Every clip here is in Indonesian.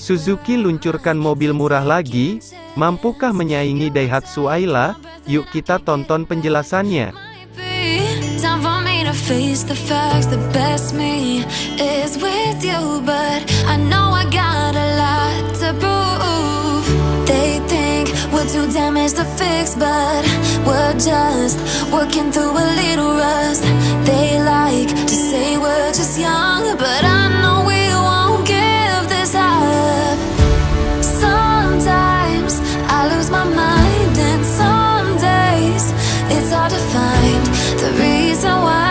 Suzuki luncurkan mobil murah lagi, mampukah menyaingi Daihatsu Ayla? Yuk kita tonton penjelasannya. face the facts the best me is with you but i know damaged to fix, but we're just working through a little rust. They like to say we're just young, but I know we won't give this up. Sometimes I lose my mind, and some days it's hard to find the reason why.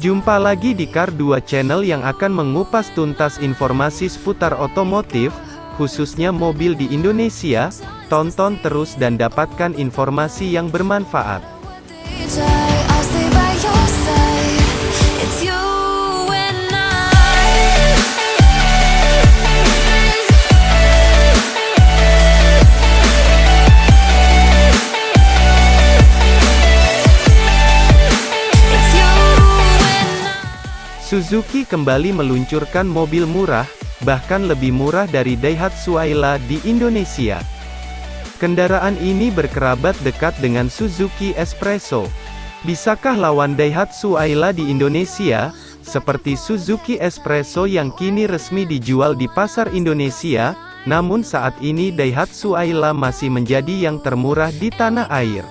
Jumpa lagi di Car 2 Channel yang akan mengupas tuntas informasi seputar otomotif, khususnya mobil di Indonesia. Tonton terus dan dapatkan informasi yang bermanfaat. Suzuki kembali meluncurkan mobil murah, bahkan lebih murah dari Daihatsu Ayla di Indonesia. Kendaraan ini berkerabat dekat dengan Suzuki Espresso. Bisakah lawan Daihatsu Ayla di Indonesia? Seperti Suzuki Espresso yang kini resmi dijual di pasar Indonesia, namun saat ini Daihatsu Ayla masih menjadi yang termurah di tanah air.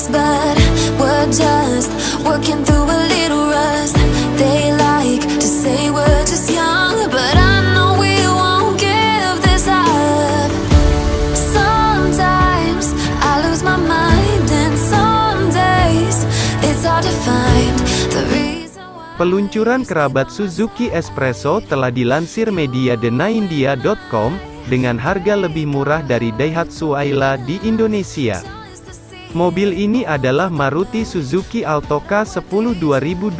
Fix But we're just working through a little rust. They like to say we're just young But I know we won't give this up. Sometimes I lose my mind And some days it's hard to find the reason why. Peluncuran kerabat Suzuki Espresso telah dilansir media thenaindia.com, dengan harga lebih murah dari Daihatsu Ayla di Indonesia. Mobil ini adalah Maruti Suzuki Alto K10 2022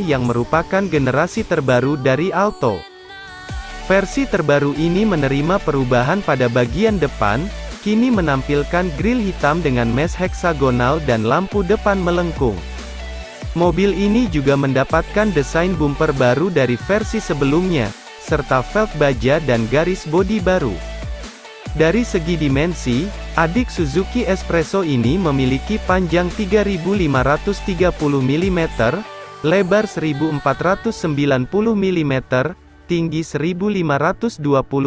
yang merupakan generasi terbaru dari Alto. Versi terbaru ini menerima perubahan pada bagian depan, kini menampilkan grill hitam dengan mesh heksagonal dan lampu depan melengkung. Mobil ini juga mendapatkan desain bumper baru dari versi sebelumnya, serta velg baja dan garis bodi baru. Dari segi dimensi, adik Suzuki Espresso ini memiliki panjang 3530 mm, lebar 1490 mm, tinggi 1520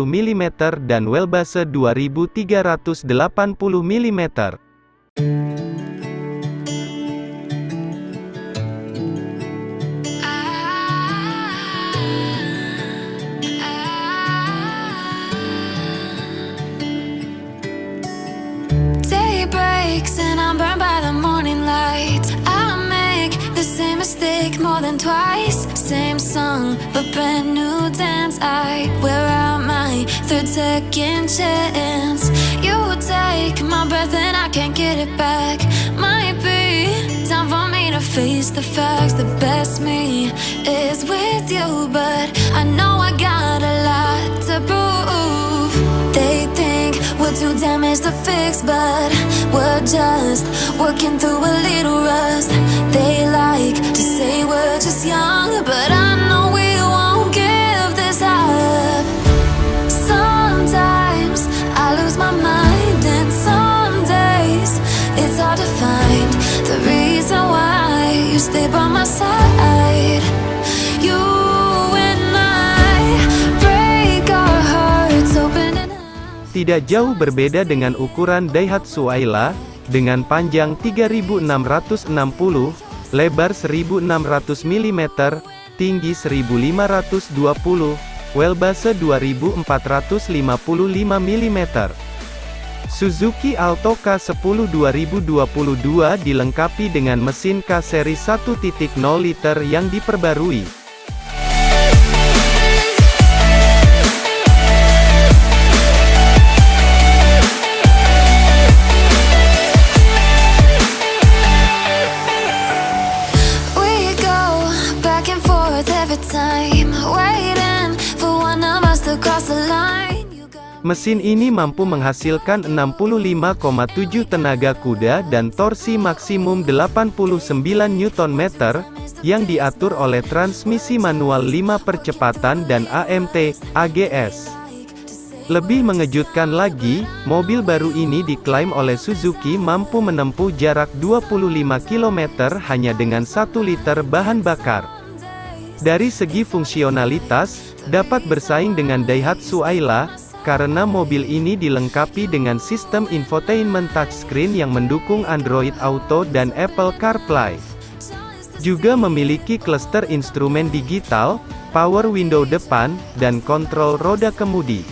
mm dan wheelbase 2380 mm. Twice. Same song, but brand new dance. I wear out my third second chance. You take my breath and I can't get it back. Might be time for me to face the facts. The best me is with you, but I know I got too damaged to fix, but we're just working through a little rust. They like to say we're just young, but I know we Tidak jauh berbeda dengan ukuran Daihatsu Ayla, dengan panjang 3660, lebar 1600 mm, tinggi 1520, wheelbase 2455 mm. Suzuki Alto K10 2022 dilengkapi dengan mesin K seri 1.0 liter yang diperbarui. Mesin ini mampu menghasilkan 65,7 tenaga kuda dan torsi maksimum 89 Nm, yang diatur oleh transmisi manual 5 percepatan dan AMT, AGS. Lebih mengejutkan lagi, mobil baru ini diklaim oleh Suzuki mampu menempuh jarak 25 km hanya dengan 1 liter bahan bakar. Dari segi fungsionalitas, dapat bersaing dengan Daihatsu Ayla, karena mobil ini dilengkapi dengan sistem infotainment touchscreen yang mendukung Android Auto dan Apple CarPlay. Juga memiliki cluster instrumen digital, power window depan, dan kontrol roda kemudi.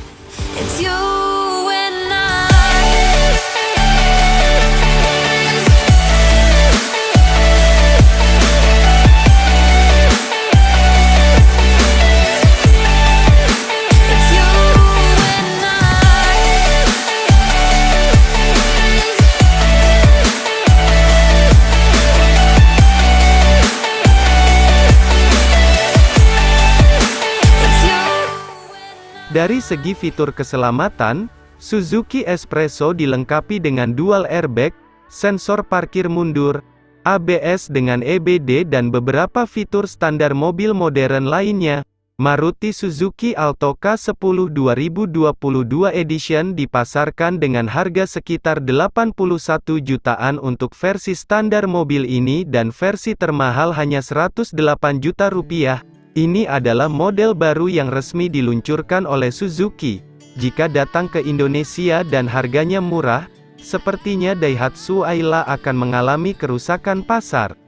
Dari segi fitur keselamatan, Suzuki Espresso dilengkapi dengan dual airbag, sensor parkir mundur, ABS dengan EBD dan beberapa fitur standar mobil modern lainnya. Maruti Suzuki Alto K10 2022 Edition dipasarkan dengan harga sekitar 81 jutaan untuk versi standar mobil ini dan versi termahal hanya 108 juta rupiah. Ini adalah model baru yang resmi diluncurkan oleh Suzuki. Jika datang ke Indonesia dan harganya murah, sepertinya Daihatsu Ayla akan mengalami kerusakan pasar.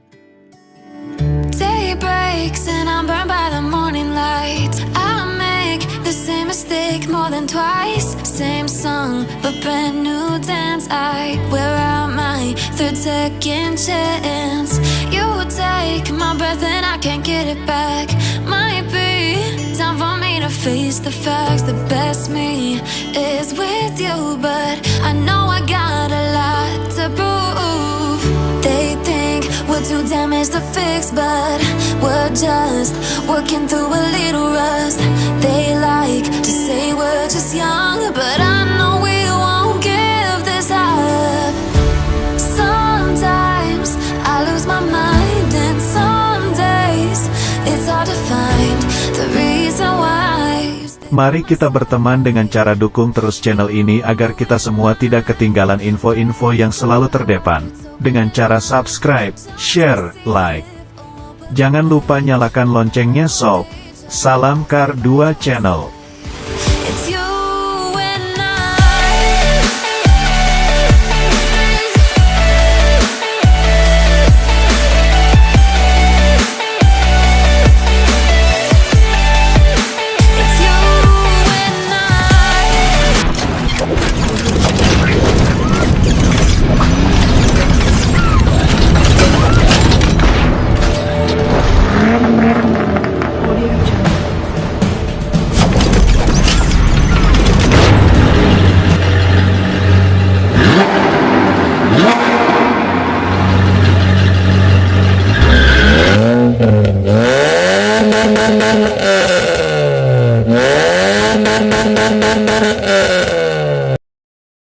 Face the facts. The best me is with you, but I know I got a lot to prove. They think we're too damaged to fix, but we're just working through a little rust. They like to say we're just young, but I know we won't give this up. Sometimes I lose my mind, and some days it's hard to find the reason why. Mari kita berteman dengan cara dukung terus channel ini agar kita semua tidak ketinggalan info-info yang selalu terdepan. Dengan cara subscribe, share, like. Jangan lupa nyalakan loncengnya sob. Salam Kar 2 Channel.